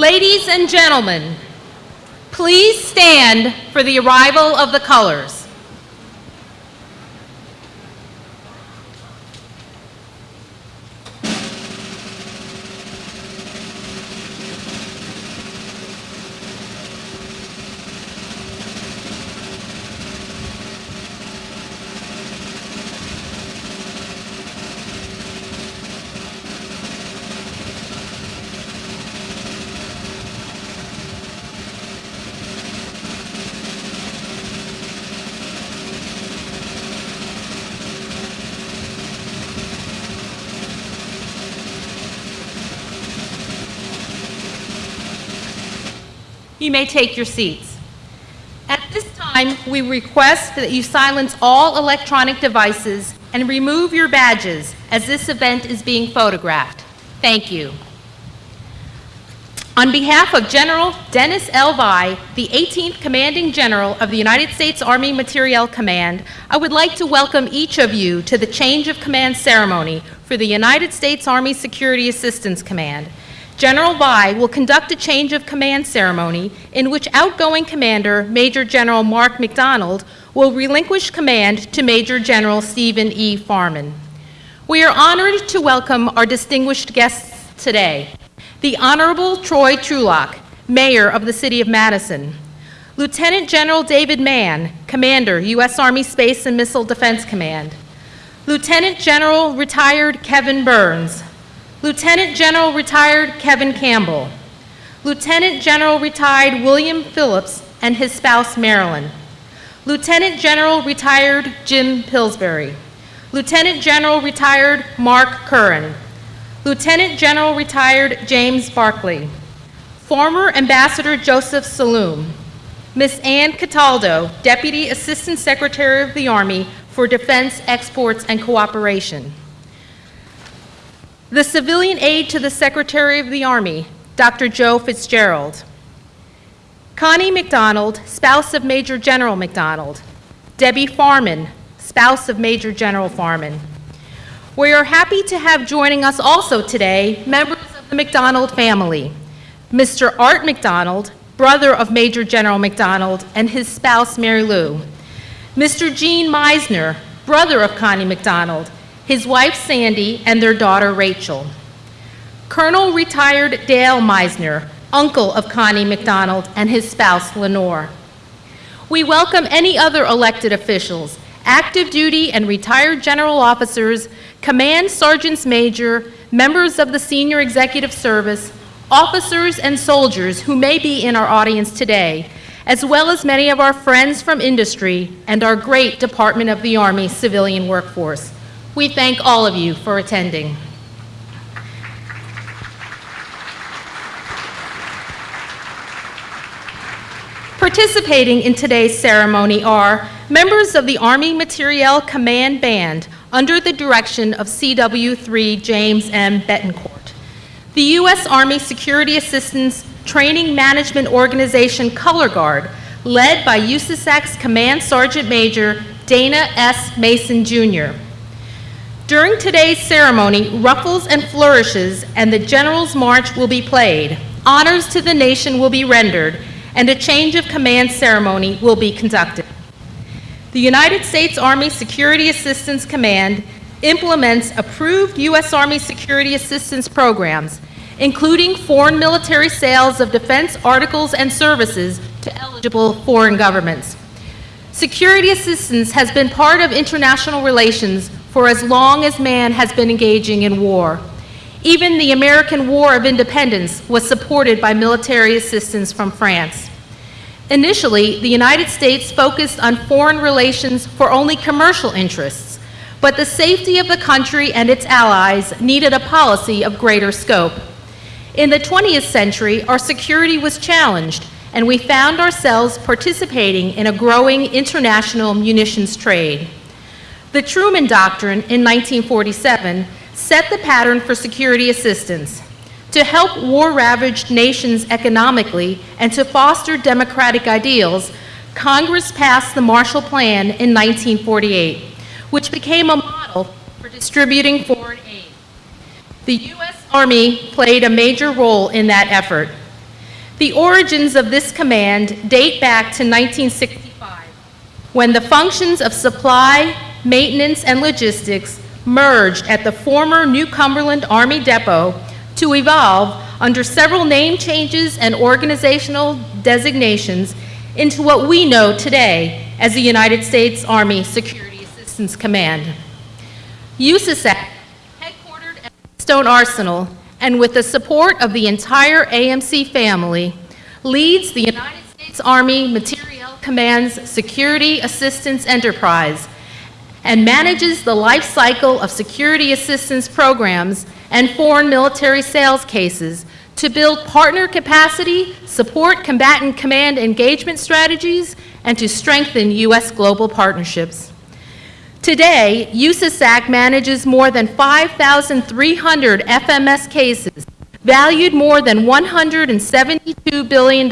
Ladies and gentlemen, please stand for the arrival of the colors. You may take your seats. At this time, we request that you silence all electronic devices and remove your badges as this event is being photographed. Thank you. On behalf of General Dennis L. Via, the 18th Commanding General of the United States Army Materiel Command, I would like to welcome each of you to the change of command ceremony for the United States Army Security Assistance Command. General Via will conduct a change of command ceremony in which outgoing commander Major General Mark McDonald will relinquish command to Major General Stephen E. Farmen. We are honored to welcome our distinguished guests today. The Honorable Troy Trulock, Mayor of the City of Madison. Lieutenant General David Mann, Commander, U.S. Army Space and Missile Defense Command. Lieutenant General Retired Kevin Burns, Lieutenant General Retired Kevin Campbell, Lieutenant General Retired William Phillips and his spouse Marilyn, Lieutenant General Retired Jim Pillsbury, Lieutenant General Retired Mark Curran, Lieutenant General Retired James Barkley, former Ambassador Joseph Saloom, Miss Ann Cataldo, Deputy Assistant Secretary of the Army for Defense Exports and Cooperation, the civilian aide to the Secretary of the Army, Dr. Joe Fitzgerald. Connie McDonald, spouse of Major General McDonald. Debbie Farmen, spouse of Major General Farmen. We are happy to have joining us also today members of the McDonald family. Mr. Art McDonald, brother of Major General McDonald, and his spouse Mary Lou. Mr. Gene Meisner, brother of Connie McDonald, his wife Sandy, and their daughter Rachel. Colonel retired Dale Meisner, uncle of Connie McDonald, and his spouse Lenore. We welcome any other elected officials, active duty and retired general officers, command sergeants major, members of the senior executive service, officers and soldiers who may be in our audience today, as well as many of our friends from industry and our great Department of the Army civilian workforce. We thank all of you for attending. Participating in today's ceremony are members of the Army Materiel Command Band under the direction of CW3 James M. Betancourt, the U.S. Army Security Assistance Training Management Organization Color Guard, led by USASAC's Command Sergeant Major Dana S. Mason, Jr., during today's ceremony, ruffles and flourishes and the General's March will be played, honors to the nation will be rendered, and a change of command ceremony will be conducted. The United States Army Security Assistance Command implements approved U.S. Army security assistance programs, including foreign military sales of defense articles and services to eligible foreign governments. Security assistance has been part of international relations for as long as man has been engaging in war. Even the American War of Independence was supported by military assistance from France. Initially, the United States focused on foreign relations for only commercial interests, but the safety of the country and its allies needed a policy of greater scope. In the 20th century, our security was challenged, and we found ourselves participating in a growing international munitions trade. The Truman Doctrine in 1947 set the pattern for security assistance to help war-ravaged nations economically and to foster democratic ideals, Congress passed the Marshall Plan in 1948, which became a model for distributing foreign aid. The U.S. Army played a major role in that effort. The origins of this command date back to 1965, when the functions of supply, maintenance, and logistics merged at the former New Cumberland Army Depot to evolve under several name changes and organizational designations into what we know today as the United States Army Security Assistance Command. USASAC, headquartered at Stone Arsenal, and with the support of the entire AMC family, leads the United States Army Materiel Command's Security Assistance Enterprise and manages the life cycle of security assistance programs and foreign military sales cases to build partner capacity, support combatant command engagement strategies, and to strengthen U.S. global partnerships. Today, USASAC manages more than 5,300 FMS cases, valued more than $172 billion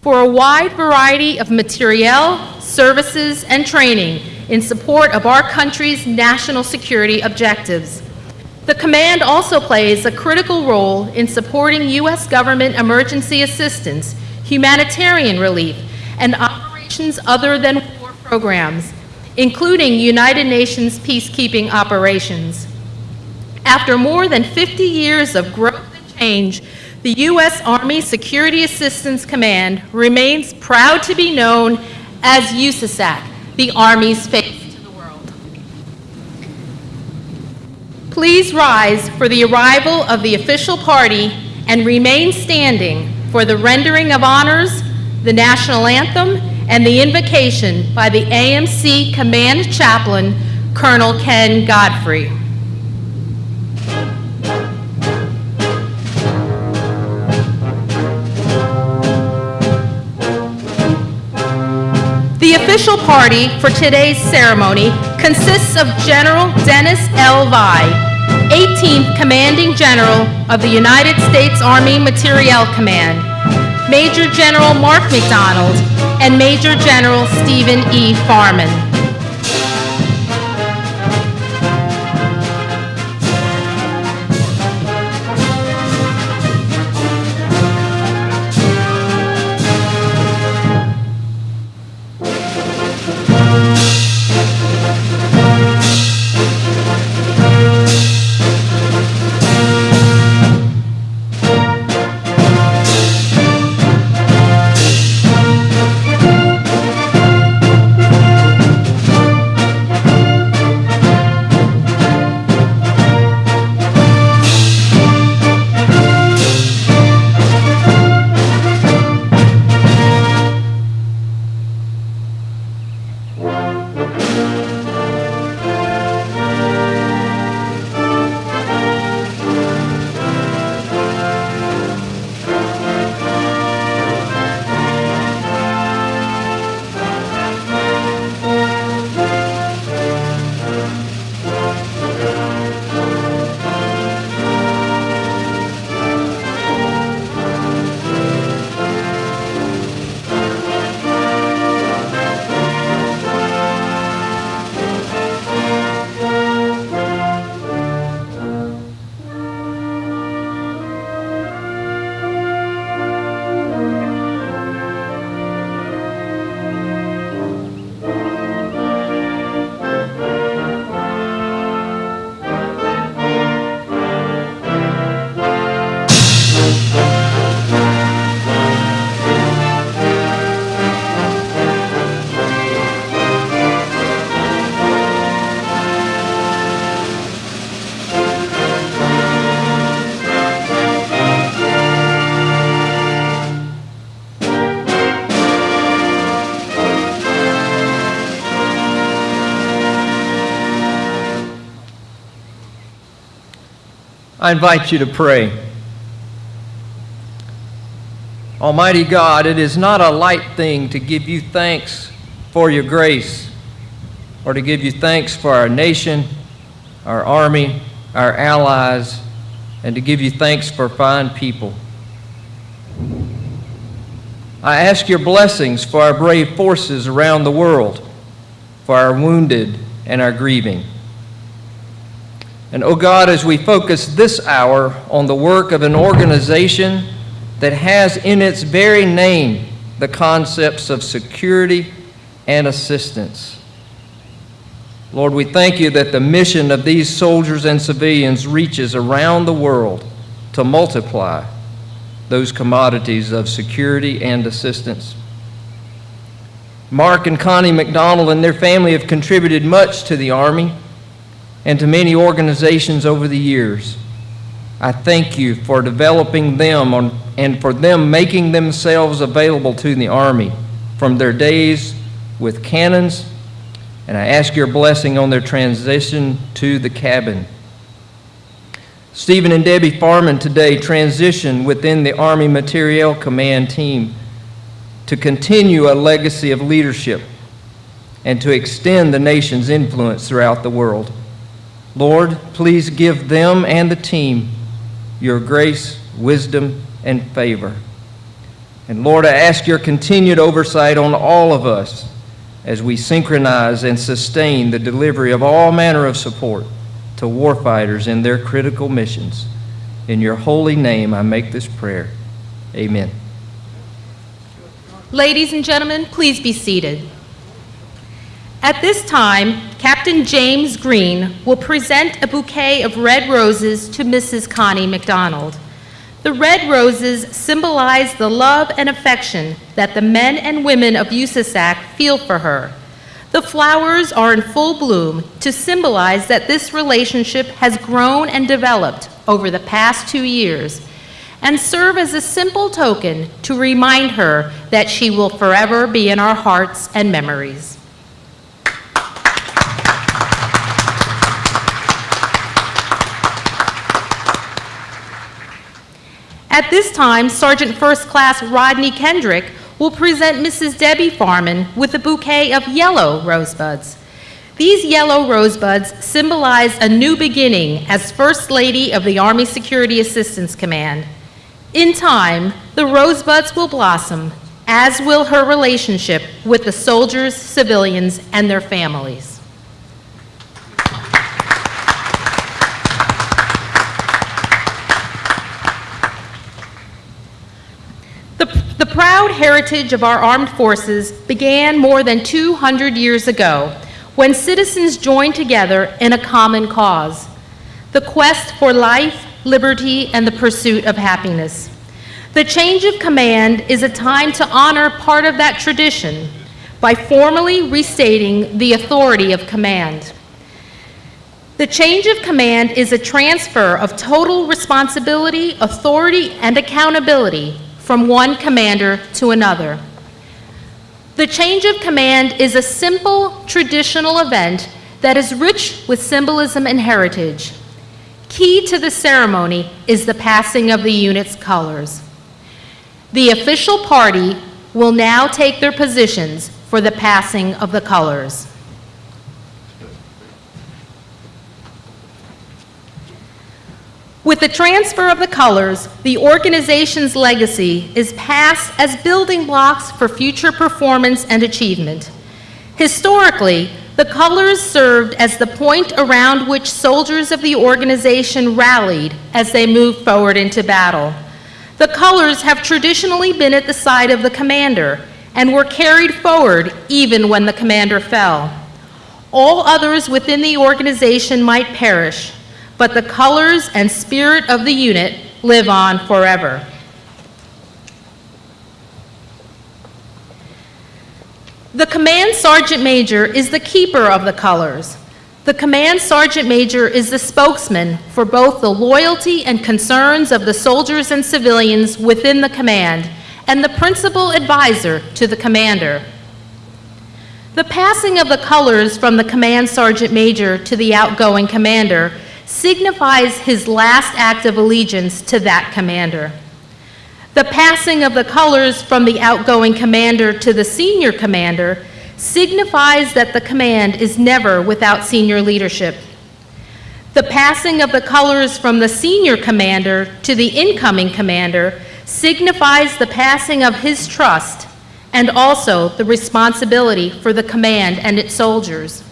for a wide variety of materiel, services, and training in support of our country's national security objectives. The command also plays a critical role in supporting U.S. government emergency assistance, humanitarian relief, and operations other than war programs, including United Nations peacekeeping operations. After more than 50 years of growth and change, the U.S. Army Security Assistance Command remains proud to be known as USASAC, the Army's face to the world. Please rise for the arrival of the official party and remain standing for the rendering of honors, the national anthem, and the invocation by the AMC Command Chaplain, Colonel Ken Godfrey. Official party for today's ceremony consists of General Dennis L. Via, 18th Commanding General of the United States Army Materiel Command, Major General Mark McDonald, and Major General Stephen E. Farmen. I invite you to pray. Almighty God, it is not a light thing to give you thanks for your grace or to give you thanks for our nation, our army, our allies, and to give you thanks for fine people. I ask your blessings for our brave forces around the world, for our wounded and our grieving. And oh God, as we focus this hour on the work of an organization that has in its very name the concepts of security and assistance. Lord, we thank you that the mission of these soldiers and civilians reaches around the world to multiply those commodities of security and assistance. Mark and Connie McDonald and their family have contributed much to the Army and to many organizations over the years. I thank you for developing them on, and for them making themselves available to the Army from their days with cannons, and I ask your blessing on their transition to the cabin. Stephen and Debbie Farmen today transition within the Army Materiel Command team to continue a legacy of leadership and to extend the nation's influence throughout the world. Lord, please give them and the team your grace, wisdom, and favor. And Lord, I ask your continued oversight on all of us as we synchronize and sustain the delivery of all manner of support to warfighters in their critical missions. In your holy name, I make this prayer. Amen. Ladies and gentlemen, please be seated. At this time, Captain James Green will present a bouquet of red roses to Mrs. Connie McDonald. The red roses symbolize the love and affection that the men and women of USASAC feel for her. The flowers are in full bloom to symbolize that this relationship has grown and developed over the past two years and serve as a simple token to remind her that she will forever be in our hearts and memories. At this time, Sergeant First Class Rodney Kendrick will present Mrs. Debbie Farmen with a bouquet of yellow rosebuds. These yellow rosebuds symbolize a new beginning as First Lady of the Army Security Assistance Command. In time, the rosebuds will blossom, as will her relationship with the soldiers, civilians, and their families. The, the proud heritage of our armed forces began more than 200 years ago when citizens joined together in a common cause the quest for life, liberty, and the pursuit of happiness. The change of command is a time to honor part of that tradition by formally restating the authority of command. The change of command is a transfer of total responsibility, authority, and accountability from one commander to another. The change of command is a simple, traditional event that is rich with symbolism and heritage. Key to the ceremony is the passing of the unit's colors. The official party will now take their positions for the passing of the colors. With the transfer of the colors, the organization's legacy is passed as building blocks for future performance and achievement. Historically, the colors served as the point around which soldiers of the organization rallied as they moved forward into battle. The colors have traditionally been at the side of the commander and were carried forward even when the commander fell. All others within the organization might perish, but the colors and spirit of the unit live on forever. The Command Sergeant Major is the keeper of the colors. The Command Sergeant Major is the spokesman for both the loyalty and concerns of the soldiers and civilians within the command and the principal advisor to the commander. The passing of the colors from the Command Sergeant Major to the outgoing commander signifies his last act of allegiance to that commander. The passing of the colors from the outgoing commander to the senior commander signifies that the command is never without senior leadership. The passing of the colors from the senior commander to the incoming commander signifies the passing of his trust and also the responsibility for the command and its soldiers.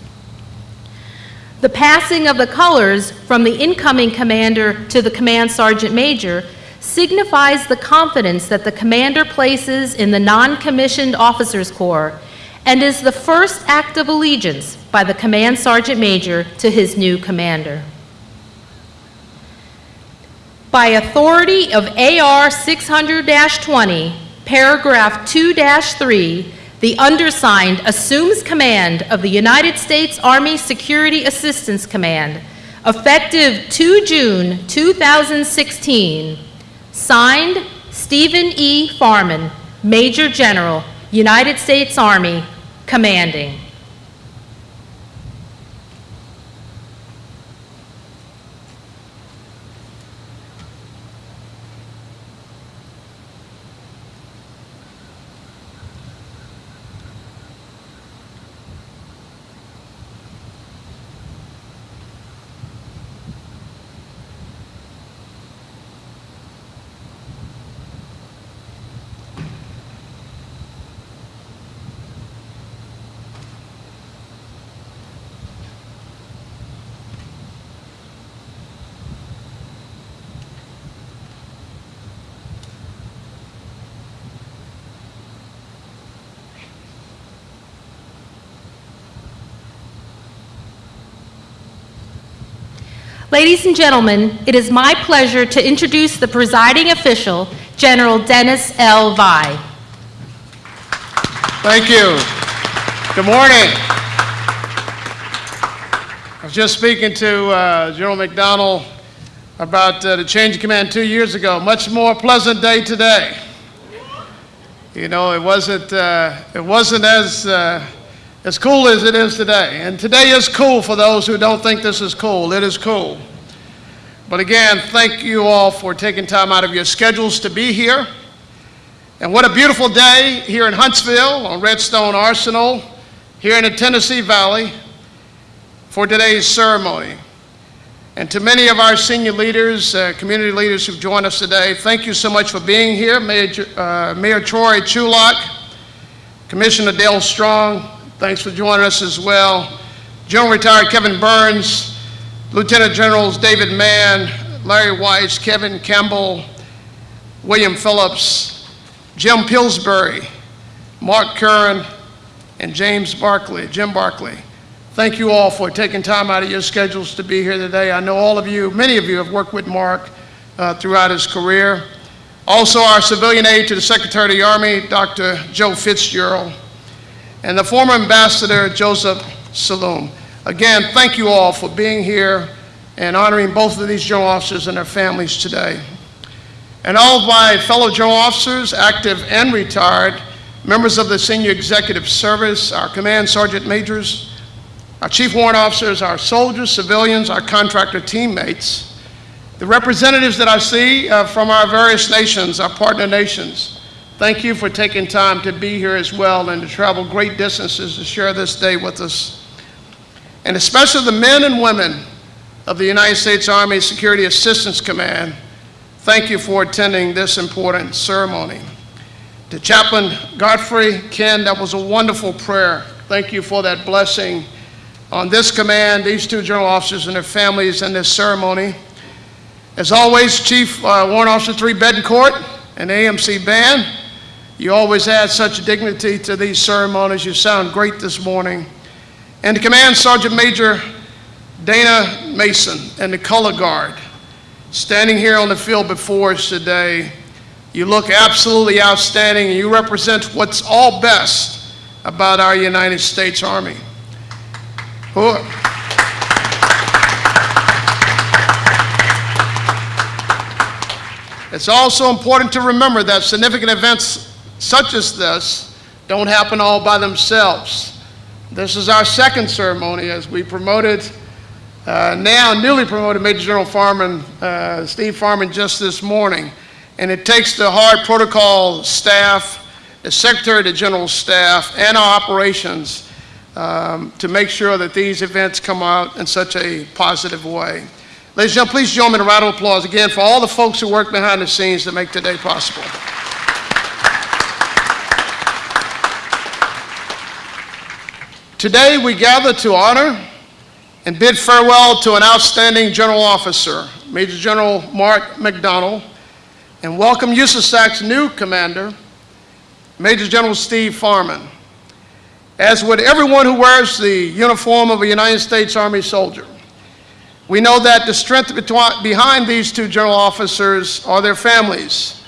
The passing of the colors from the incoming commander to the command sergeant major signifies the confidence that the commander places in the non-commissioned officers corps and is the first act of allegiance by the command sergeant major to his new commander. By authority of AR 600-20, paragraph 2-3, the undersigned assumes command of the United States Army Security Assistance Command, effective 2 June 2016. Signed, Stephen E. Farmen, Major General, United States Army, commanding. Ladies and gentlemen, it is my pleasure to introduce the presiding official, General Dennis L. Via. Thank you. Good morning. I was just speaking to uh, General McDonald about uh, the change of command two years ago. Much more pleasant day today. You know, it wasn't, uh, it wasn't as, uh, as cool as it is today. And today is cool for those who don't think this is cool. It is cool. But again, thank you all for taking time out of your schedules to be here. And what a beautiful day here in Huntsville on Redstone Arsenal, here in the Tennessee Valley, for today's ceremony. And to many of our senior leaders, uh, community leaders who've joined us today, thank you so much for being here. Mayor, uh, Mayor Troy Trulock, Commissioner Dale Strong, thanks for joining us as well. General Retired Kevin Burns, Lieutenant Generals David Mann, Larry Weiss, Kevin Campbell, William Phillips, Jim Pillsbury, Mark Curran, and James Barkley, Jim Barkley. Thank you all for taking time out of your schedules to be here today. I know all of you, many of you have worked with Mark uh, throughout his career. Also, our civilian aide to the Secretary of the Army, Dr. Joe Fitzgerald, and the former Ambassador Joseph Saloom. Again, thank you all for being here and honoring both of these general officers and their families today. And all of my fellow general officers, active and retired, members of the senior executive service, our command sergeant majors, our chief warrant officers, our soldiers, civilians, our contractor teammates, the representatives that I see uh, from our various nations, our partner nations, thank you for taking time to be here as well and to travel great distances to share this day with us. And especially the men and women of the United States Army Security Assistance Command, thank you for attending this important ceremony. To Chaplain Godfrey, Ken, that was a wonderful prayer. Thank you for that blessing on this command, these two general officers and their families in this ceremony. As always, Chief uh, Warrant Officer 3 Betancourt and AMC Band, you always add such dignity to these ceremonies. You sound great this morning. And to Command Sergeant Major Dana Mason and the Color Guard, standing here on the field before us today, you look absolutely outstanding and you represent what's all best about our United States Army. It's also important to remember that significant events such as this don't happen all by themselves. This is our second ceremony as we promoted, uh, now newly promoted Major General Farmen, uh, Steve Farmen just this morning. And it takes the hard protocol staff, the Secretary of the General Staff, and our operations um, to make sure that these events come out in such a positive way. Ladies and gentlemen, please join me in a round of applause again for all the folks who work behind the scenes to make today possible. Today, we gather to honor and bid farewell to an outstanding general officer, Major General Mark McDonald, and welcome USASAC's new commander, Major General Steve Farmen. As would everyone who wears the uniform of a United States Army soldier, we know that the strength behind these two general officers are their families.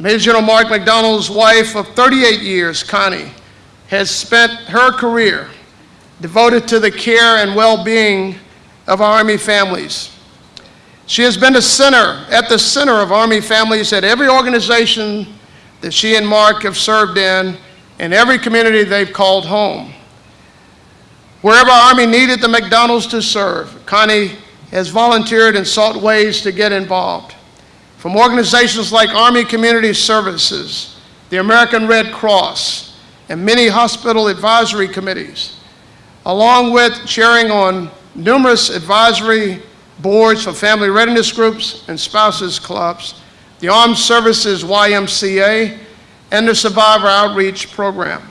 Major General Mark McDonald's wife of 38 years, Connie, has spent her career devoted to the care and well-being of Army families. She has been the center, at the center of Army families at every organization that she and Mark have served in, and every community they've called home. Wherever Army needed the McDonald's to serve, Connie has volunteered and sought ways to get involved. From organizations like Army Community Services, the American Red Cross, and many hospital advisory committees, along with chairing on numerous advisory boards for family readiness groups and spouses clubs, the Armed Services YMCA, and the Survivor Outreach Program.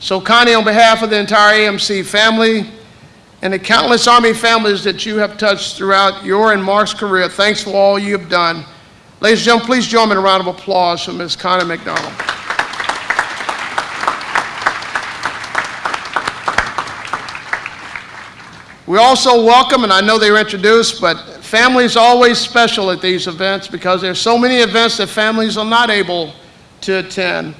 So Connie, on behalf of the entire AMC family and the countless Army families that you have touched throughout your and Mark's career, thanks for all you have done. Ladies and gentlemen, please join me in a round of applause for Ms. Connie McDonald. We also welcome, and I know they were introduced, but families always special at these events because there's so many events that families are not able to attend.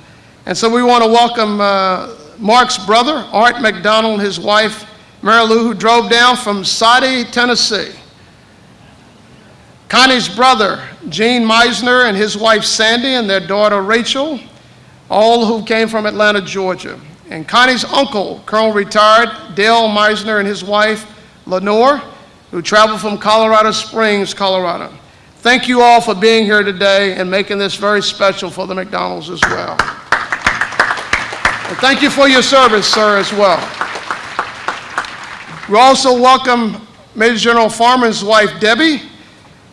And so we want to welcome uh, Mark's brother, Art McDonald, and his wife, Mary Lou, who drove down from Soddy, Tennessee. Connie's brother, Gene Meisner, and his wife Sandy, and their daughter Rachel, all who came from Atlanta, Georgia. And Connie's uncle, Colonel retired Dale Meisner, and his wife Lenore, who traveled from Colorado Springs, Colorado. Thank you all for being here today and making this very special for the McDonald's as well. And thank you for your service, sir, as well. We also welcome Major General Farmen's wife, Debbie,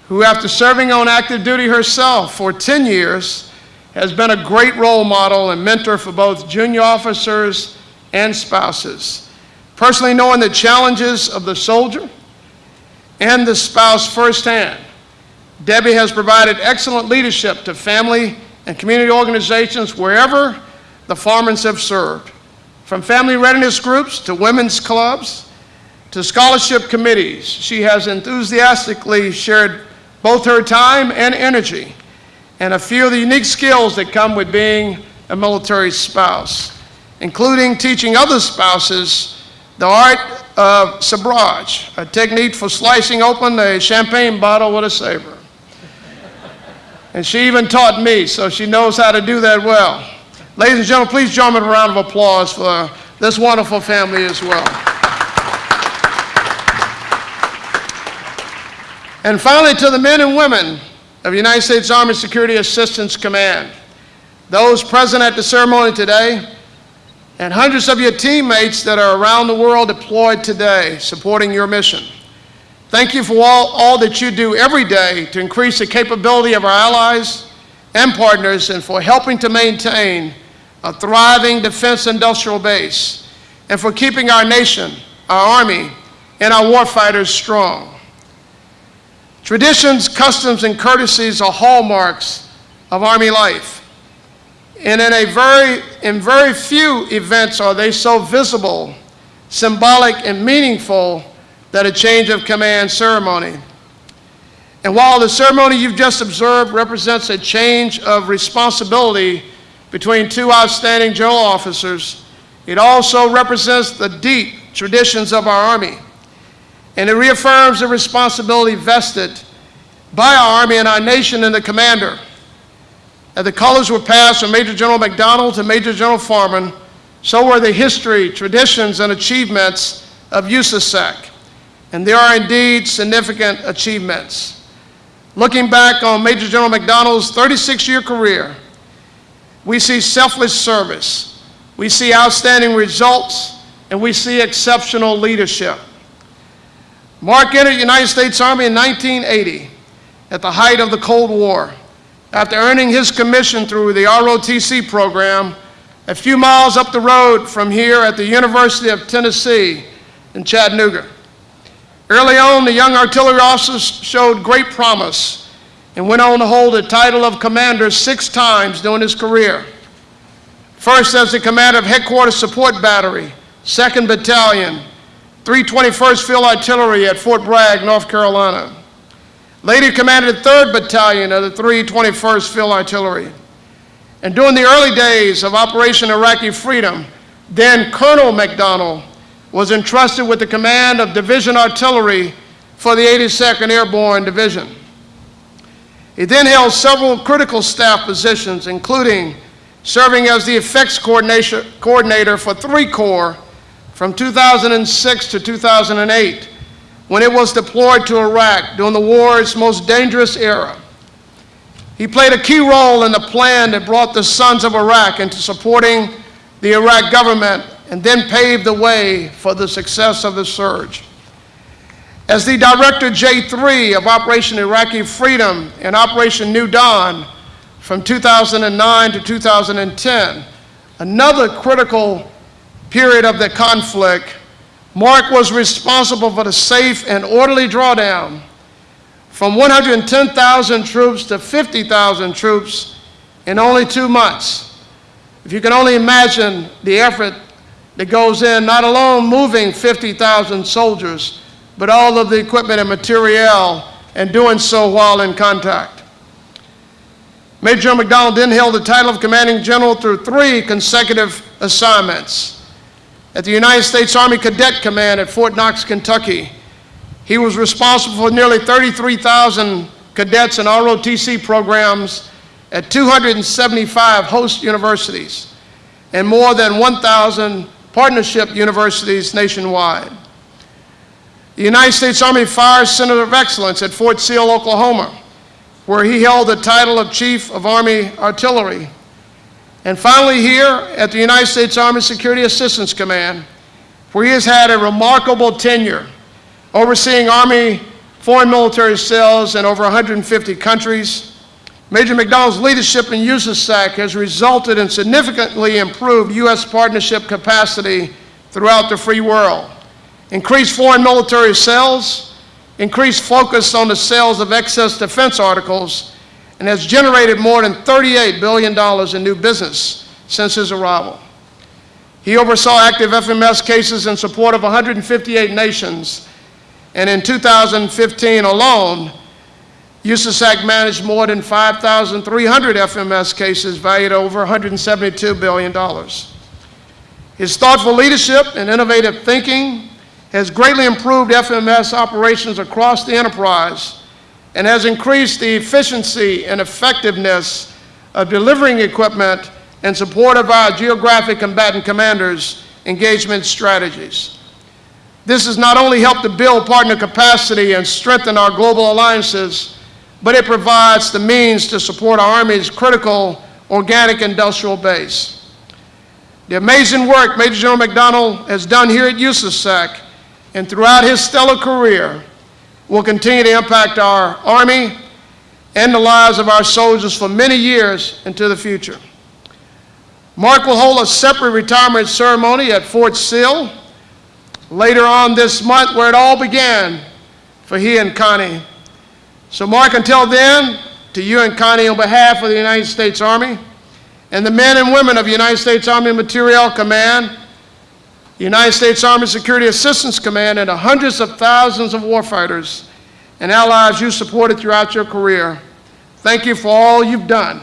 who, after serving on active duty herself for 10 years, has been a great role model and mentor for both junior officers and spouses. Personally knowing the challenges of the soldier and the spouse firsthand, Debbie has provided excellent leadership to family and community organizations wherever the Farmens have served, from family readiness groups to women's clubs to scholarship committees. She has enthusiastically shared both her time and energy and a few of the unique skills that come with being a military spouse, including teaching other spouses the art of sabrage, a technique for slicing open a champagne bottle with a saber. And she even taught me, so she knows how to do that well. Ladies and gentlemen, please join me in a round of applause for this wonderful family as well. And finally, to the men and women of the United States Army Security Assistance Command, those present at the ceremony today, and hundreds of your teammates that are around the world deployed today supporting your mission. Thank you for all, all that you do every day to increase the capability of our allies and partners and for helping to maintain a thriving defense industrial base and for keeping our nation, our Army, and our warfighters strong. Traditions, customs, and courtesies are hallmarks of Army life. And in, a very, in very few events are they so visible, symbolic, and meaningful that a change of command ceremony. And while the ceremony you've just observed represents a change of responsibility between two outstanding general officers, it also represents the deep traditions of our Army. And it reaffirms the responsibility vested by our Army and our nation in the commander. As the colors were passed from Major General McDonald to Major General Farmen, so were the history, traditions, and achievements of USASAC. And there are indeed significant achievements. Looking back on Major General McDonald's 36-year career, we see selfless service, we see outstanding results, and we see exceptional leadership. Mark entered the United States Army in 1980 at the height of the Cold War after earning his commission through the ROTC program a few miles up the road from here at the University of Tennessee in Chattanooga. Early on, the young artillery officer showed great promise and went on to hold the title of commander six times during his career. First as the commander of Headquarters Support Battery, 2nd Battalion, 321st Field Artillery at Fort Bragg, North Carolina. Later commanded the 3rd Battalion of the 321st Field Artillery. And during the early days of Operation Iraqi Freedom, then Colonel McDonald was entrusted with the command of Division Artillery for the 82nd Airborne Division. He then held several critical staff positions, including serving as the effects coordinator for three Corps from 2006 to 2008, when it was deployed to Iraq during the war's most dangerous era. He played a key role in the plan that brought the Sons of Iraq into supporting the Iraq government and then paved the way for the success of the surge. As the Director J3 of Operation Iraqi Freedom and Operation New Dawn from 2009 to 2010, another critical period of the conflict, Mark was responsible for the safe and orderly drawdown from 110,000 troops to 50,000 troops in only two months. If you can only imagine the effort that goes in, not alone moving 50,000 soldiers, but all of the equipment and materiel, and doing so while in contact. Major General McDonald then held the title of commanding general through three consecutive assignments. At the United States Army Cadet Command at Fort Knox, Kentucky, he was responsible for nearly 33,000 cadets in ROTC programs at 275 host universities and more than 1,000 partnership universities nationwide. The United States Army Fire Center of Excellence at Fort Sill, Oklahoma, where he held the title of Chief of Army Artillery. And finally, here at the United States Army Security Assistance Command, where he has had a remarkable tenure overseeing Army foreign military sales in over 150 countries. Major McDonald's leadership in USASAC has resulted in significantly improved U.S. partnership capacity throughout the free world, increased foreign military sales, increased focus on the sales of excess defense articles, and has generated more than $38 billion in new business since his arrival. He oversaw active FMS cases in support of 158 nations, and in 2015 alone, USASAC managed more than 5,300 FMS cases valued over $172 billion. His thoughtful leadership and innovative thinking has greatly improved FMS operations across the enterprise and has increased the efficiency and effectiveness of delivering equipment in support of our geographic combatant commanders' engagement strategies. This has not only helped to build partner capacity and strengthen our global alliances, but it provides the means to support our Army's critical organic industrial base. The amazing work Major General McDonald has done here at USASAC and throughout his stellar career will continue to impact our Army and the lives of our soldiers for many years into the future. Mark will hold a separate retirement ceremony at Fort Sill later on this month where it all began for he and Connie. So Mark, until then, to you and Connie on behalf of the United States Army and the men and women of United States Army Materiel Command, the United States Army Security Assistance Command, and the hundreds of thousands of warfighters and allies you supported throughout your career, thank you for all you've done.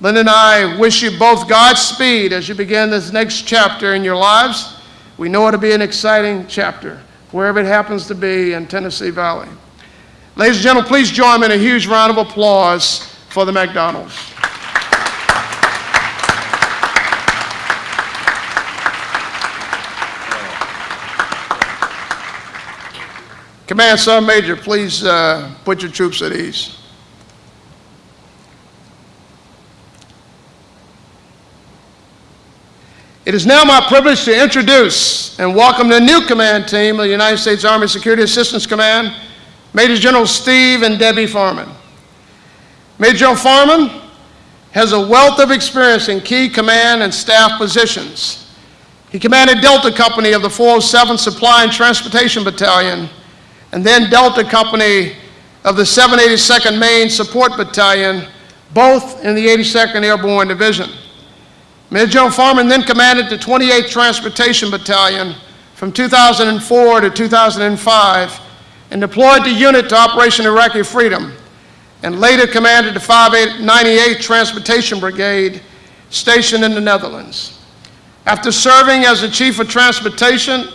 Linda and I wish you both Godspeed as you begin this next chapter in your lives. We know it'll be an exciting chapter, wherever it happens to be in Tennessee Valley. Ladies and gentlemen, please join me in a huge round of applause for the McDonald's. Command Sergeant Major, please uh, put your troops at ease. It is now my privilege to introduce and welcome the new command team of the United States Army Security Assistance Command, Major General Steve and Debbie Farmen. Major General Farmen has a wealth of experience in key command and staff positions. He commanded Delta Company of the 407th Supply and Transportation Battalion, and then Delta Company of the 782nd Main Support Battalion, both in the 82nd Airborne Division. Major General Farmen then commanded the 28th Transportation Battalion from 2004 to 2005 and deployed the unit to Operation Iraqi Freedom, and later commanded the 598th Transportation Brigade stationed in the Netherlands. After serving as the Chief of Transportation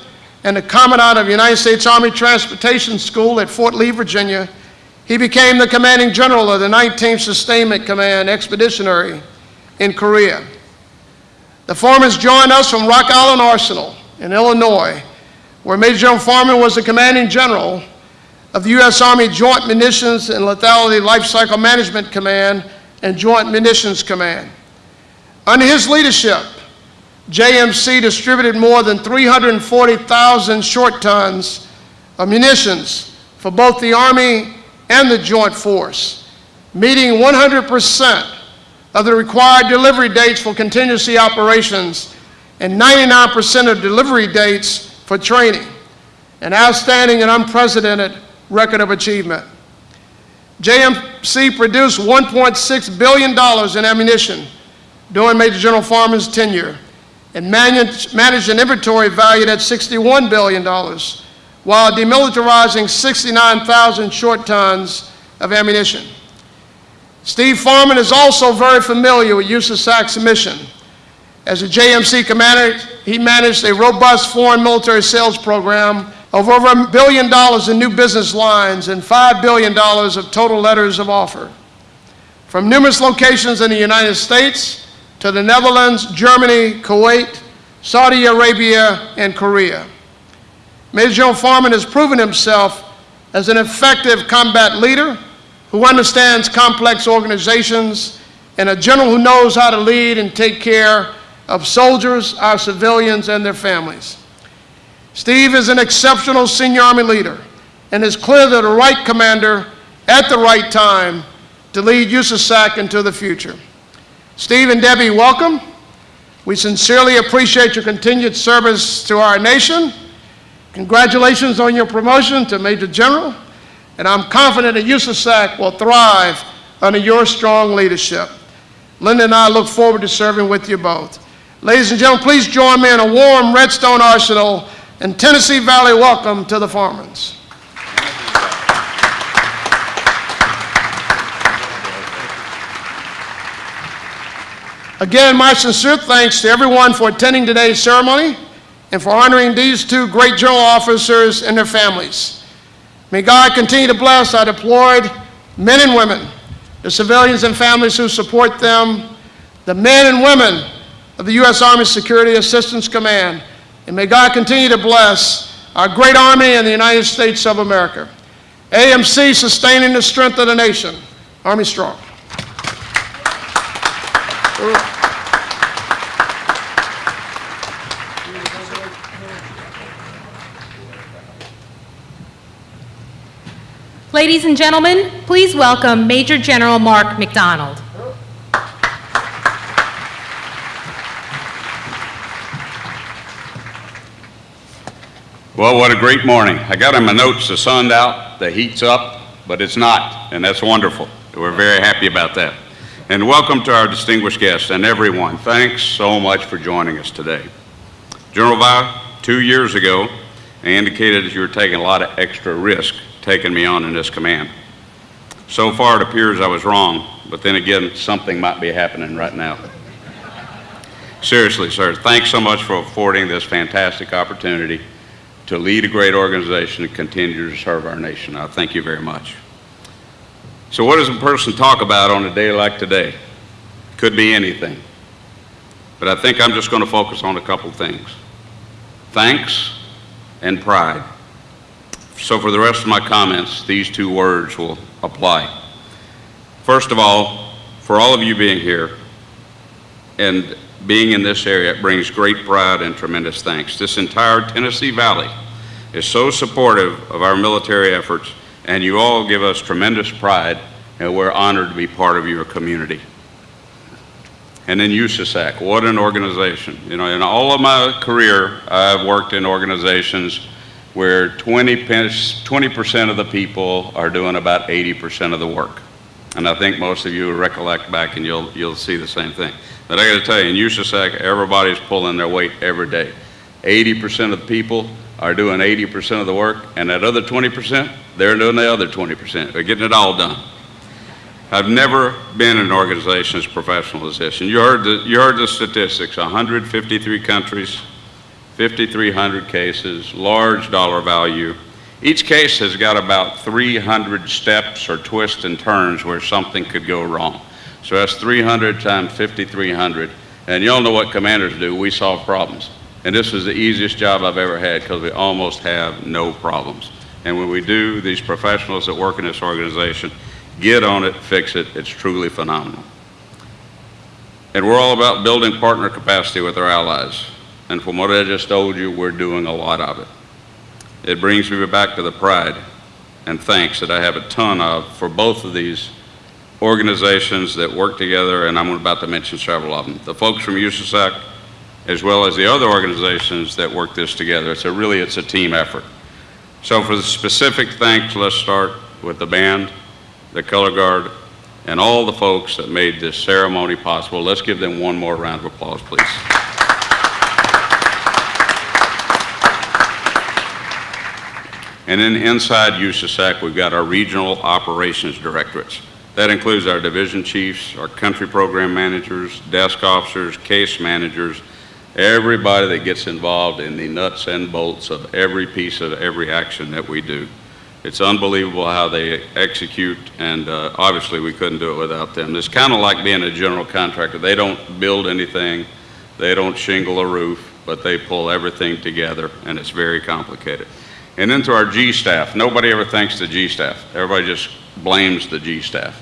and the Commandant of United States Army Transportation School at Fort Lee, Virginia, he became the Commanding General of the 19th Sustainment Command Expeditionary in Korea. The Farmens joined us from Rock Island Arsenal in Illinois, where Major General Farmen was the Commanding General of the U.S. Army Joint Munitions and Lethality Life Cycle Management Command and Joint Munitions Command. Under his leadership, JMC distributed more than 340,000 short tons of munitions for both the Army and the Joint Force, meeting 100% of the required delivery dates for contingency operations and 99% of delivery dates for training, an outstanding and unprecedented record of achievement. JMC produced $1.6 billion in ammunition during Major General Farmen's tenure and managed, managed an inventory valued at $61 billion while demilitarizing 69,000 short tons of ammunition. Steve Farmen is also very familiar with USASAC's mission. As a JMC commander, he managed a robust foreign military sales program of over a billion dollars in new business lines and $5 billion of total letters of offer. From numerous locations in the United States to the Netherlands, Germany, Kuwait, Saudi Arabia, and Korea. Major General Farmen has proven himself as an effective combat leader who understands complex organizations and a general who knows how to lead and take care of soldiers, our civilians, and their families. Steve is an exceptional senior Army leader and is clearly the right commander at the right time to lead USASAC into the future. Steve and Debbie, welcome. We sincerely appreciate your continued service to our nation. Congratulations on your promotion to Major General, and I'm confident that USASAC will thrive under your strong leadership. Linda and I look forward to serving with you both. Ladies and gentlemen, please join me in a warm Redstone Arsenal and Tennessee Valley welcome to the Farmens. Again, my sincere thanks to everyone for attending today's ceremony and for honoring these two great general officers and their families. May God continue to bless our deployed men and women, the civilians and families who support them, the men and women of the U.S. Army Security Assistance Command, and may God continue to bless our great Army and the United States of America. AMC sustaining the strength of the nation. Army strong. Ladies and gentlemen, please welcome Major General Mark McDonald. Well, what a great morning. I got in my notes, the sun's out, the heat's up, but it's not, and that's wonderful. We're very happy about that. And welcome to our distinguished guests and everyone. Thanks so much for joining us today. General Via, two years ago, I indicated that you were taking a lot of extra risk taking me on in this command. So far, it appears I was wrong, but then again, something might be happening right now. Seriously, sir, thanks so much for affording this fantastic opportunity to lead a great organization and continue to serve our nation. I thank you very much. So what does a person talk about on a day like today? Could be anything. But I think I'm just going to focus on a couple things. Thanks and pride. So for the rest of my comments, these two words will apply. First of all, for all of you being here and being in this area, it brings great pride and tremendous thanks. This entire Tennessee Valley is so supportive of our military efforts, and you all give us tremendous pride, and we're honored to be part of your community. And then USASAC, what an organization. You know, in all of my career, I've worked in organizations where 20 percent of the people are doing about 80% of the work. And I think most of you recollect back and you'll, you'll see the same thing. But I got to tell you, in USASAC, everybody's pulling their weight every day. 80% of the people are doing 80% of the work, and that other 20%, they're doing the other 20%. They're getting it all done. I've never been in an organization as professional as this. And you heard the, you heard the statistics 153 countries, 5,300 cases, large dollar value. Each case has got about 300 steps or twists and turns where something could go wrong. So that's 300 times 5,300. And y'all know what commanders do. We solve problems. And this is the easiest job I've ever had because we almost have no problems. And when we do, these professionals that work in this organization get on it, fix it. It's truly phenomenal. And we're all about building partner capacity with our allies. And from what I just told you, we're doing a lot of it. It brings me back to the pride and thanks that I have a ton of for both of these organizations that work together, and I'm about to mention several of them. The folks from USASAC, as well as the other organizations that work this together. It's a really, it's a team effort. So for the specific thanks, let's start with the band, the color guard, and all the folks that made this ceremony possible. Let's give them one more round of applause, please. And then inside USASAC, we've got our regional operations directorates. That includes our division chiefs, our country program managers, desk officers, case managers, everybody that gets involved in the nuts and bolts of every piece of every action that we do. It's unbelievable how they execute, and uh, obviously we couldn't do it without them. It's kind of like being a general contractor. They don't build anything, they don't shingle a roof, but they pull everything together, and it's very complicated. And then to our G staff, nobody ever thanks the G staff. Everybody just blames the G staff.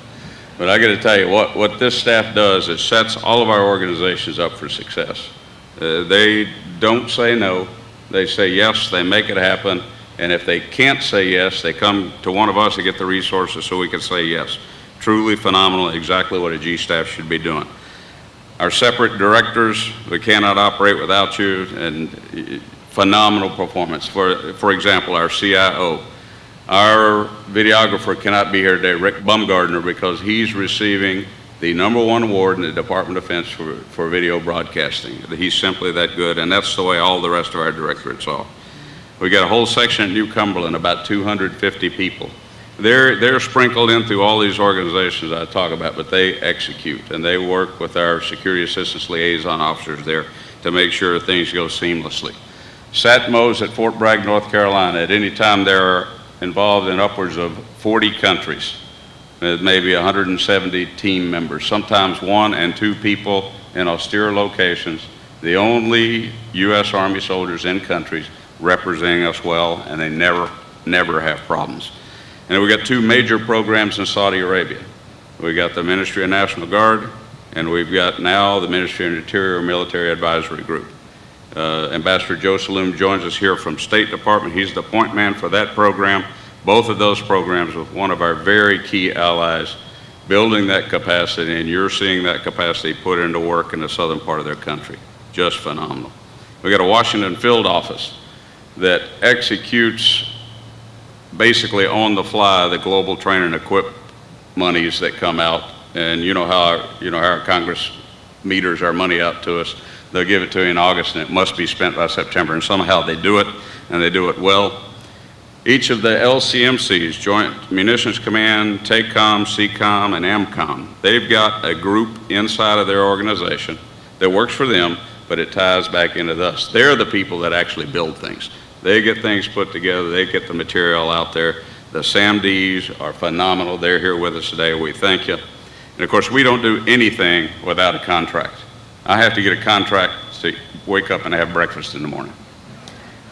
But I got to tell you, what, what this staff does is sets all of our organizations up for success. Uh, they don't say no, they say yes, they make it happen, and if they can't say yes, they come to one of us to get the resources so we can say yes. Truly phenomenal, exactly what a G staff should be doing. Our separate directors, we cannot operate without you, and phenomenal performance. For, for example, our CIO, our videographer cannot be here today, Rick Bumgardner, because he's receiving the number one award in the Department of Defense for, for video broadcasting. He's simply that good, and that's the way all the rest of our directorates are. We got a whole section at New Cumberland, about 250 people. They're, they're sprinkled in through all these organizations I talk about, but they execute, and they work with our security assistance liaison officers there to make sure things go seamlessly. SATMOs at Fort Bragg, North Carolina, at any time they're involved in upwards of 40 countries with maybe 170 team members, sometimes one and two people in austere locations, the only U.S. Army soldiers in countries representing us well, and they never, never have problems. And we've got two major programs in Saudi Arabia. We've got the Ministry of National Guard, and we've got now the Ministry of Interior Military Advisory Group. Uh, Ambassador Joe Saloom joins us here from State Department. He's the point man for that program both of those programs with one of our very key allies building that capacity, and you're seeing that capacity put into work in the southern part of their country. Just phenomenal. We got a Washington field office that executes basically on the fly the global train and equip monies that come out. And you know how our, you know how our Congress meters our money out to us. They'll give it to you in August and it must be spent by September. And somehow they do it and they do it well. Each of the LCMCs, Joint Munitions Command, TACOM, CECOM, and AMCOM, they've got a group inside of their organization that works for them, but it ties back into us. They're the people that actually build things. They get things put together, they get the material out there. The SAMDs are phenomenal. They're here with us today. We thank you. And of course, we don't do anything without a contract. I have to get a contract to wake up and have breakfast in the morning.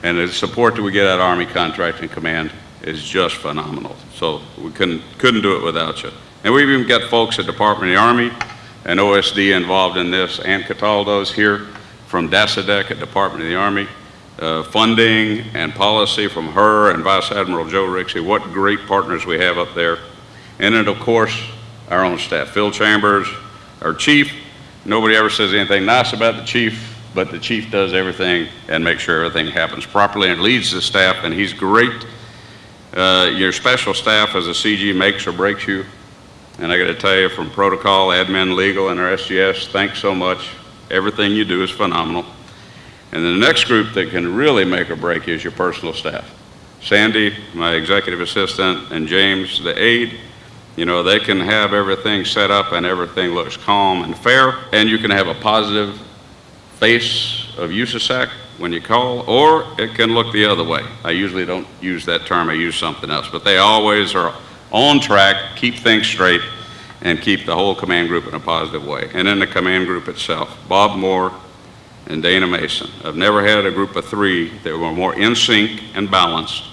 And the support that we get at Army Contracting Command is just phenomenal. So we couldn't, couldn't do it without you. And we've even got folks at Department of the Army and OSD involved in this. Ann Cataldo's here from DASADEC at Department of the Army. Uh, funding and policy from her and Vice Admiral Joe Rixey. What great partners we have up there. And then, of course, our own staff. Phil Chambers, our chief. Nobody ever says anything nice about the chief but the chief does everything and makes sure everything happens properly and leads the staff, and he's great. Uh, Your special staff as a CG makes or breaks you. And I got to tell you, from protocol, admin, legal, and our SGS, thanks so much. Everything you do is phenomenal. And the next group that can really make or break is your personal staff. Sandy, my executive assistant, and James, the aide, you know, they can have everything set up and everything looks calm and fair, and you can have a positive face of USASAC when you call, or it can look the other way. I usually don't use that term, I use something else, but they always are on track, keep things straight, and keep the whole command group in a positive way. And in the command group itself, Bob Moore and Dana Mason. I've never had a group of three that were more in sync and balanced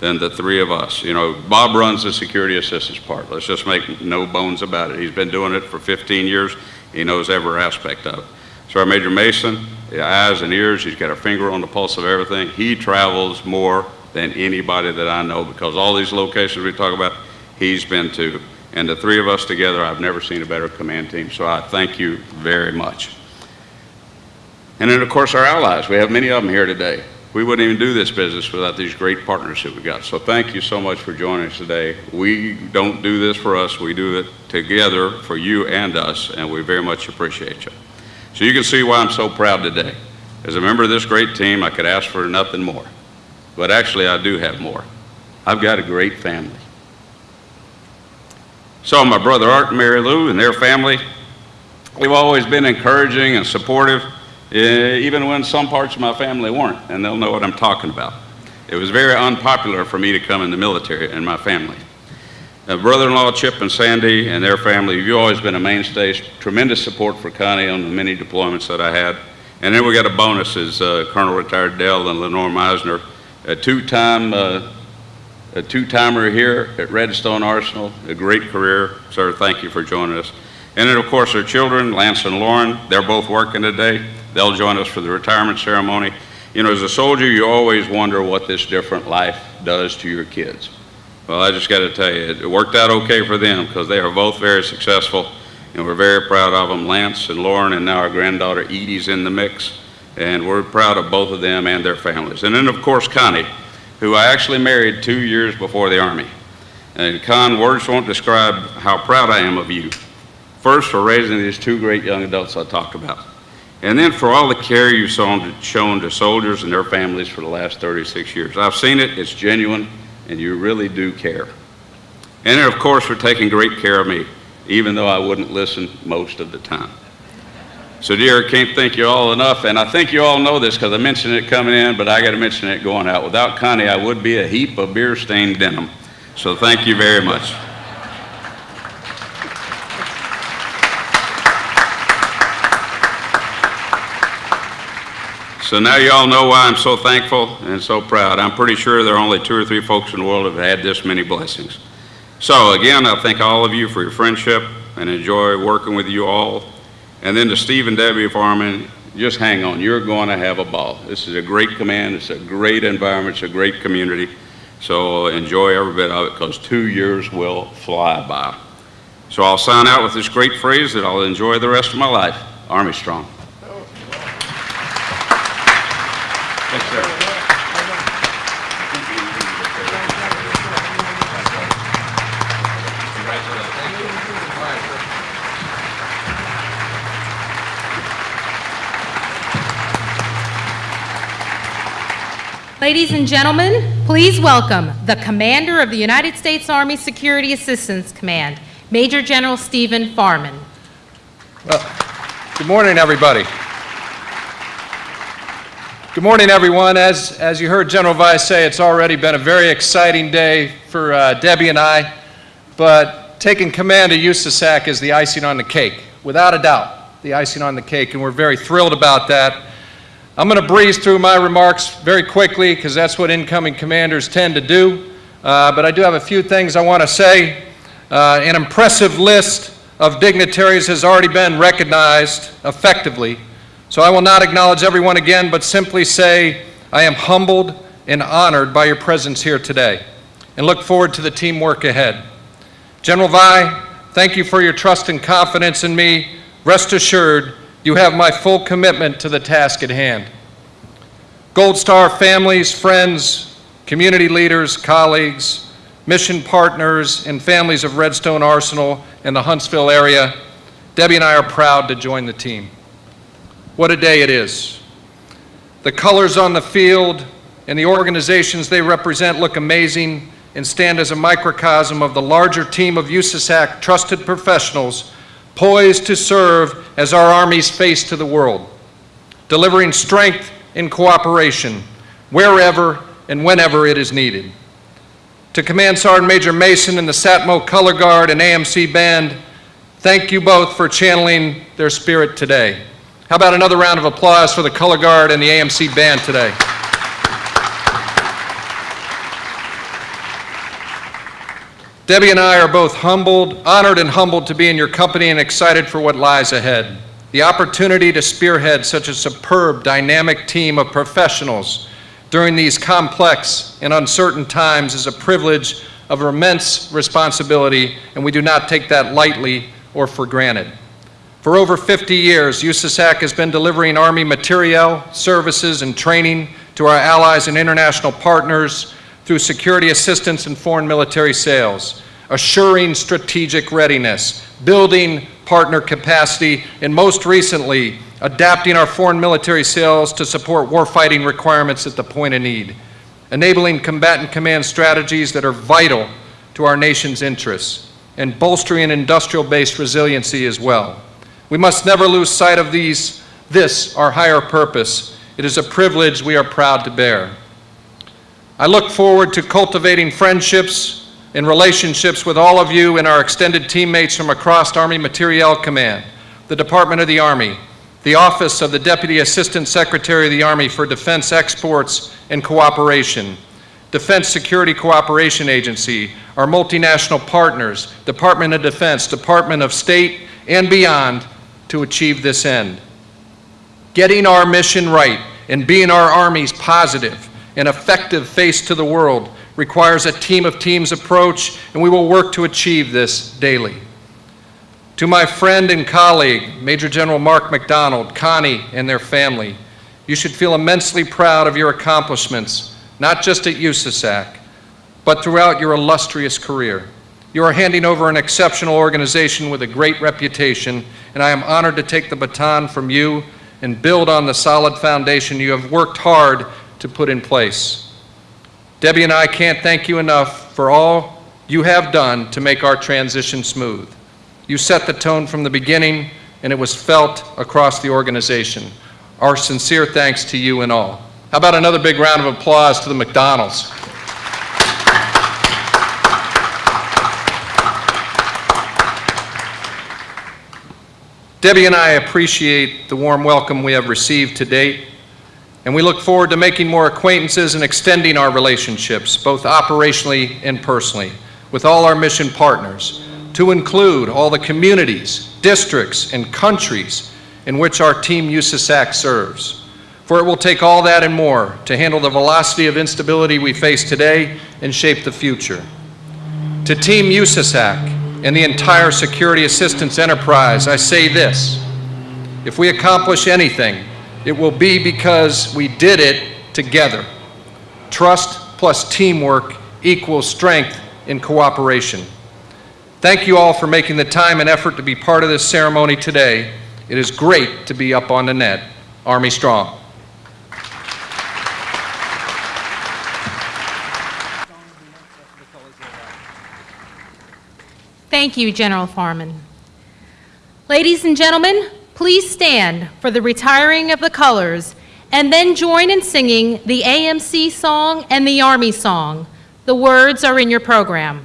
than the three of us. You know, Bob runs the security assistance part. Let's just make no bones about it. He's been doing it for 15 years. He knows every aspect of it. So our Major Mason, eyes and ears, he's got a finger on the pulse of everything. He travels more than anybody that I know because all these locations we talk about, he's been to. And the three of us together, I've never seen a better command team. So I thank you very much. And then, of course, our allies. We have many of them here today. We wouldn't even do this business without these great partners that we've got. So thank you so much for joining us today. We don't do this for us. We do it together for you and us, and we very much appreciate you. So you can see why I'm so proud today. As a member of this great team, I could ask for nothing more. But actually, I do have more. I've got a great family. So my brother Art and Mary Lou and their family, we've always been encouraging and supportive, even when some parts of my family weren't, and they'll know what I'm talking about. It was very unpopular for me to come in the military and my family. Uh, brother-in-law Chip and Sandy and their family, you've always been a mainstay, tremendous support for Connie on the many deployments that I had. And then we got a bonus is uh, Colonel retired Dell and Lenore Meisner, a two-time uh, a two-timer here at Redstone Arsenal, a great career. Sir, thank you for joining us. And then, of course, our children, Lance and Lauren, they're both working today. They'll join us for the retirement ceremony. You know, as a soldier, you always wonder what this different life does to your kids. Well, I just got to tell you, it worked out okay for them because they are both very successful, and we're very proud of them. Lance and Lauren, and now our granddaughter Edie's in the mix, and we're proud of both of them and their families. And then, of course, Connie, who I actually married two years before the Army. And Con, words won't describe how proud I am of you. First, for raising these two great young adults I talked about. And then for all the care you've shown to, soldiers and their families for the last 36 years. I've seen it, it's genuine, and you really do care. And then, of course, for taking great care of me, even though I wouldn't listen most of the time. So, dear, I can't thank you all enough, and I think you all know this because I mentioned it coming in, but I got to mention it going out. Without Connie, I would be a heap of beer-stained denim. So, thank you very much. So now you all know why I'm so thankful and so proud. I'm pretty sure there are only two or three folks in the world who have had this many blessings. So again, I thank all of you for your friendship and enjoy working with you all. And then to Steve and Debbie Farmen, just hang on. You're going to have a ball. This is a great command. It's a great environment. It's a great community. So enjoy every bit of it because two years will fly by. So I'll sign out with this great phrase that I'll enjoy the rest of my life. Army strong. Yes, sir. Ladies and gentlemen, please welcome the Commander of the United States Army Security Assistance Command, Major General Stephen Farmen. Good morning, everybody. Good morning, everyone. As, as you heard General Via say, it's already been a very exciting day for uh, Debbie and I, but taking command of USASAC is the icing on the cake, without a doubt, the icing on the cake, and we're very thrilled about that. I'm going to breeze through my remarks very quickly because that's what incoming commanders tend to do, uh, but I do have a few things I want to say. Uh, An impressive list of dignitaries has already been recognized effectively, so I will not acknowledge everyone again, but simply say I am humbled and honored by your presence here today, and look forward to the teamwork ahead. General Via, thank you for your trust and confidence in me. Rest assured, You have my full commitment to the task at hand. Gold Star families, friends, community leaders, colleagues, mission partners, and families of Redstone Arsenal and the Huntsville area, Debbie and I are proud to join the team. What a day it is. The colors on the field and the organizations they represent look amazing and stand as a microcosm of the larger team of USASAC trusted professionals poised to serve as our Army's face to the world, delivering strength and cooperation wherever and whenever it is needed. To Command Sergeant Major Mason and the SATMO Color Guard and AMC Band, thank you both for channeling their spirit today. How about another round of applause for the Color Guard and the AMC Band today? Debbie and I are both humbled, honored and humbled to be in your company and excited for what lies ahead. The opportunity to spearhead such a superb, dynamic team of professionals during these complex and uncertain times is a privilege of immense responsibility, and we do not take that lightly or for granted. For over 50 years, USASAC has been delivering Army materiel, services, and training to our allies and international partners through security assistance and foreign military sales, assuring strategic readiness, building partner capacity, and most recently, adapting our foreign military sales to support warfighting requirements at the point of need, enabling combatant command strategies that are vital to our nation's interests, and bolstering industrial-based resiliency as well. We must never lose sight of these, this, our higher purpose. It is a privilege we are proud to bear. I look forward to cultivating friendships and relationships with all of you and our extended teammates from across Army Materiel Command, the Department of the Army, the Office of the Deputy Assistant Secretary of the Army for Defense Exports and Cooperation, Defense Security Cooperation Agency, our multinational partners, Department of Defense, Department of State, and beyond to achieve this end. Getting our mission right and being our Army's positive and effective face to the world requires a team of teams approach, and we will work to achieve this daily. To my friend and colleague, Major General Mark McDonald, Connie, and their family, you should feel immensely proud of your accomplishments, not just at USASAC, but throughout your illustrious career. You are handing over an exceptional organization with a great reputation, and I am honored to take the baton from you and build on the solid foundation you have worked hard to put in place. Debbie and I can't thank you enough for all you have done to make our transition smooth. You set the tone from the beginning, and it was felt across the organization. Our sincere thanks to you and all. How about another big round of applause to the McDonald's? Debbie and I appreciate the warm welcome we have received to date, and we look forward to making more acquaintances and extending our relationships, both operationally and personally, with all our mission partners, to include all the communities, districts, and countries in which our Team USASAC serves. For it will take all that and more to handle the velocity of instability we face today and shape the future. To Team USASAC and the entire security assistance enterprise, I say this. If we accomplish anything, it will be because we did it together. Trust plus teamwork equals strength in cooperation. Thank you all for making the time and effort to be part of this ceremony today. It is great to be up on the net. Army Strong. Thank you, General Farmen. Ladies and gentlemen, please stand for the retiring of the colors and then join in singing the AMC song and the Army song. The words are in your program.